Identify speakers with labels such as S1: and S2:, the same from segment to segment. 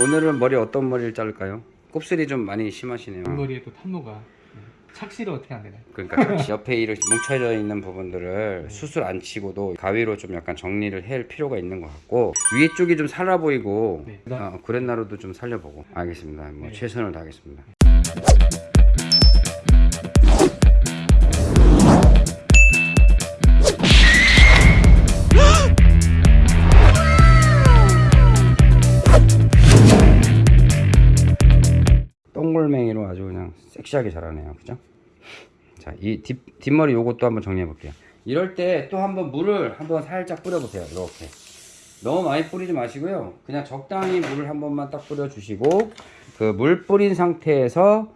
S1: 오늘은 머리 어떤 머리를 자를까요? 곱슬이 좀 많이 심하시네요.
S2: 앞머리에 또 탄노가 네. 착시를 어떻게 안 되나요?
S1: 그러니까 옆에 이렇게 뭉쳐져 있는 부분들을 수술 안 치고도 가위로 좀 약간 정리를 할 필요가 있는 것 같고 위에 쪽이 좀 살아 보이고
S2: 네.
S1: 어, 구렛나루도 좀 살려보고 알겠습니다. 뭐
S2: 네.
S1: 최선을 다하겠습니다. 아주 그냥 섹시하게 자라네요. 그죠? 자, 이 뒷, 뒷머리 요것도 한번 정리해 볼게요. 이럴 때 또 한번 물을 한번 살짝 뿌려 보세요. 이렇게. 너무 많이 뿌리지 마시고요. 그냥 적당히 물을 한 번만 딱 뿌려 주시고 그 물 뿌린 상태에서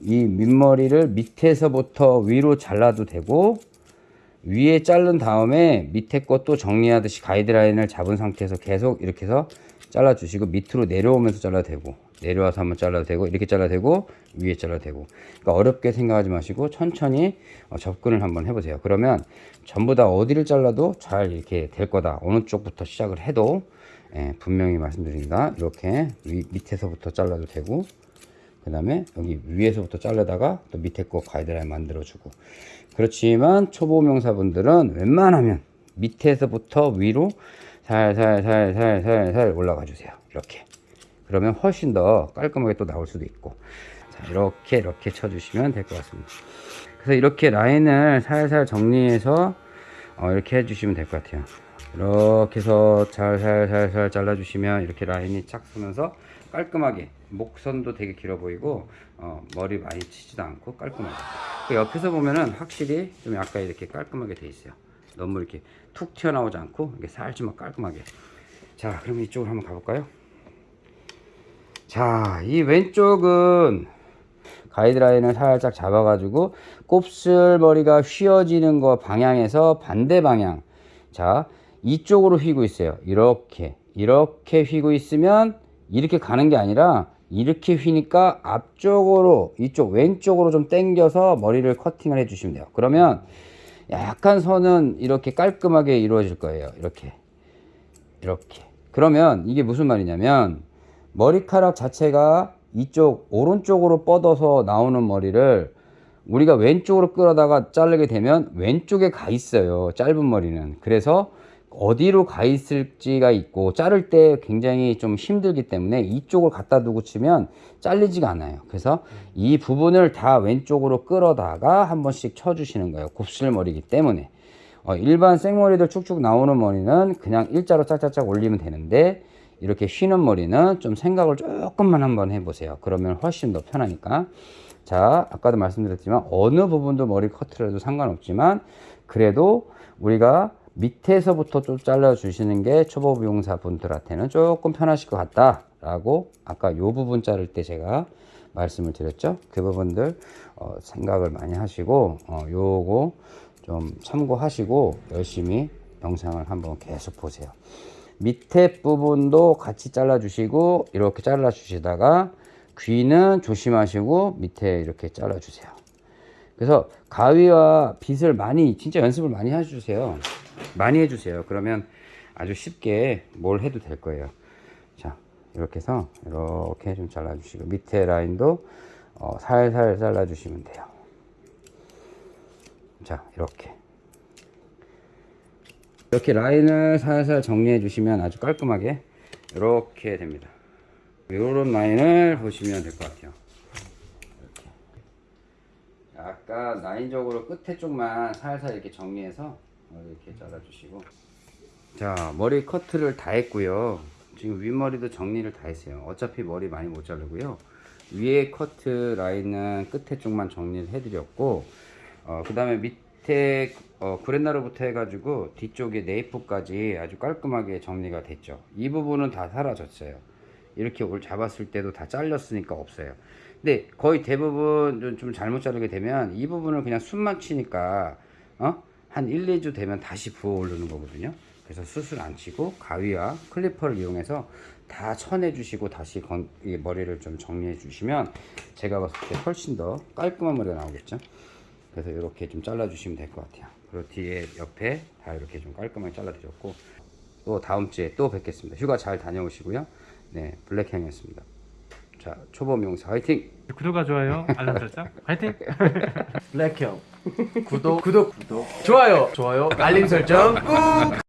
S1: 이 밑머리를 밑에서부터 위로 잘라도 되고 위에 자른 다음에 밑에 것도 정리하듯이 가이드라인을 잡은 상태에서 계속 이렇게 해서 잘라 주시고 밑으로 내려오면서 잘라도 되고 내려와서 한번 잘라도 되고 이렇게 잘라도 되고 위에 잘라도 되고. 그러니까 어렵게 생각하지 마시고 천천히 어, 접근을 한번 해보세요. 그러면 전부 다 어디를 잘라도 잘 이렇게 될 거다. 어느 쪽부터 시작을 해도 예, 분명히 말씀드립니다. 이렇게 위, 밑에서부터 잘라도 되고 그 다음에 여기 위에서부터 자르다가 또 밑에 거 가이드라인 만들어 주고. 그렇지만 초보 명사분들은 웬만하면 밑에서부터 위로 살살살살살살 올라가 주세요. 이렇게 그러면 훨씬 더 깔끔하게 또 나올 수도 있고. 자 이렇게 이렇게 쳐주시면 될 것 같습니다. 그래서 이렇게 라인을 살살 정리해서 어, 이렇게 해주시면 될 것 같아요. 이렇게 해서 살살살살 잘라주시면 이렇게 라인이 착 서면서 깔끔하게 목선도 되게 길어 보이고 어, 머리 많이 치지도 않고 깔끔하게. 그 옆에서 보면은 확실히 좀 약간 이렇게 깔끔하게 돼 있어요. 너무 이렇게 툭 튀어나오지 않고 이렇게 살짝만 깔끔하게. 자 그럼 이쪽으로 한번 가볼까요 자 이 왼쪽은 가이드라인을 살짝 잡아가지고 곱슬머리가 휘어지는 거 방향에서 반대 방향. 자 이쪽으로 휘고 있어요. 이렇게 이렇게 휘고 있으면 이렇게 가는 게 아니라 이렇게 휘니까 앞쪽으로 이쪽 왼쪽으로 좀 당겨서 머리를 커팅을 해 주시면 돼요. 그러면 약간 선은 이렇게 깔끔하게 이루어질 거예요. 이렇게 이렇게. 그러면 이게 무슨 말이냐면 머리카락 자체가 이쪽 오른쪽으로 뻗어서 나오는 머리를 우리가 왼쪽으로 끌어다가 자르게 되면 왼쪽에 가 있어요 짧은 머리는. 그래서 어디로 가 있을지가 있고 자를 때 굉장히 좀 힘들기 때문에 이쪽을 갖다 두고 치면 잘리지가 않아요. 그래서 이 부분을 다 왼쪽으로 끌어다가 한 번씩 쳐 주시는 거예요 곱슬머리이기 때문에. 어, 일반 생머리들 쭉쭉 나오는 머리는 그냥 일자로 짝짝짝 올리면 되는데 이렇게 휘는 머리는 좀 생각을 조금만 한번 해보세요. 그러면 훨씬 더 편하니까. 자 아까도 말씀드렸지만 어느 부분도 머리 커트를 해도 상관없지만 그래도 우리가 밑에서부터 좀 잘라 주시는 게 초보 미용사 분들한테는 조금 편하실 것 같다 라고 아까 요 부분 자를 때 제가 말씀을 드렸죠. 그 부분들 어, 생각을 많이 하시고 어, 요거 좀 참고하시고 열심히 영상을 한번 계속 보세요 밑에 부분도 같이 잘라 주시고 이렇게 잘라 주시다가 귀는 조심하시고 밑에 이렇게 잘라 주세요. 그래서 가위와 빗을 많이 진짜 연습을 많이 해주세요. 많이 해주세요. 그러면 아주 쉽게 뭘 해도 될 거예요. 자 이렇게 해서 이렇게 좀 잘라 주시고 밑에 라인도 어, 살살 잘라 주시면 돼요. 자 이렇게 이렇게 라인을 살살 정리해 주시면 아주 깔끔하게 이렇게 됩니다. 이런 라인을 보시면 될 것 같아요. 이렇게. 약간 라인적으로 끝에 쪽만 살살 이렇게 정리해서 이렇게 잘라 주시고. 자 머리 커트를 다 했고요. 지금 윗머리도 정리를 다 했어요. 어차피 머리 많이 못 자르고요. 위에 커트 라인은 끝에 쪽만 정리를 해 드렸고 어, 그 다음에 밑 에 어, 구렛나루부터 해가지고 뒤쪽에 네이프까지 아주 깔끔하게 정리가 됐죠. 이 부분은 다 사라졌어요. 이렇게 올 잡았을 때도 다 잘렸으니까 없어요. 근데 거의 대부분 좀, 좀 잘못 자르게 되면 이 부분을 그냥 숨만 치니까 어? 한 1, 2주 되면 다시 부어 오르는 거거든요. 그래서 수술 안 치고 가위와 클리퍼를 이용해서 다 쳐내 주시고 다시 건, 이 머리를 좀 정리해 주시면 제가 봤을 때 훨씬 더 깔끔한 머리가 나오겠죠 그래서 이렇게 좀 잘라주시면 될 것 같아요. 그리고 뒤에 옆에 다 이렇게 좀 깔끔하게 잘라드렸고 또 다음 주에 또 뵙겠습니다. 휴가 잘 다녀오시고요. 네 블랙향이었습니다. 자 초범 용사 화이팅!
S2: 구독과 좋아요? 알람 설정? 화이팅!
S3: 블랙형. 구독. 구독 구독. 좋아요. 좋아요. 알림 설정 꾹!